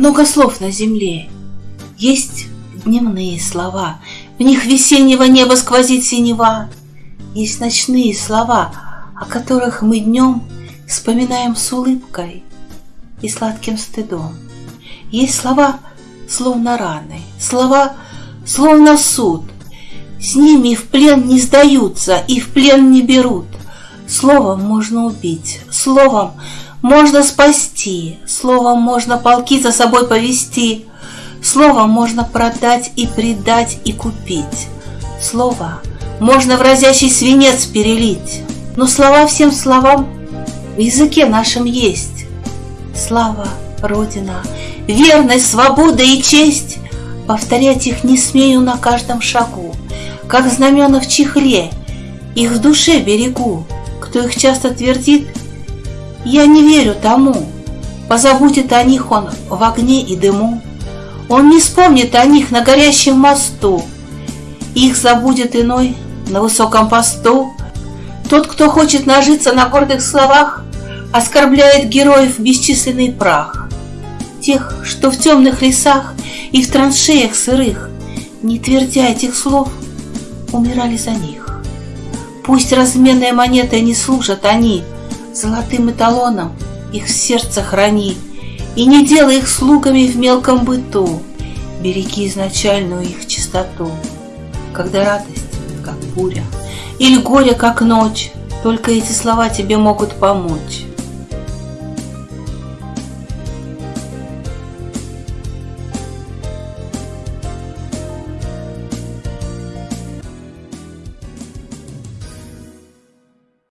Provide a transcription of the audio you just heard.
много слов на земле. Есть дневные слова, в них весеннего неба сквозит синева. Есть ночные слова, о которых мы днем вспоминаем с улыбкой и сладким стыдом. Есть слова, словно раны, слова, словно суд. С ними в плен не сдаются и в плен не берут. Словом можно убить, словом можно спасти, словом можно полки за собой повести, словом можно продать и предать и купить. Слово можно в разящий свинец перелить, но слова всем словам в языке нашем есть. Слава, Родина, верность, свобода и честь, повторять их не смею на каждом шагу, как знамена в чехле, их в душе берегу. Кто их часто твердит, я не верю тому. Позабудет о них он в огне и дыму. Он не вспомнит о них на горящем мосту. Их забудет иной на высоком посту. Тот, кто хочет нажиться на гордых словах, Оскорбляет героев бесчисленный прах. Тех, что в темных лесах и в траншеях сырых, Не твердя этих слов, умирали за них. Пусть разменной монетой не служат они, Золотым эталоном их в сердце храни, И не делай их слугами в мелком быту, Береги изначальную их чистоту. Когда радость, как буря, или горе, как ночь, Только эти слова тебе могут помочь.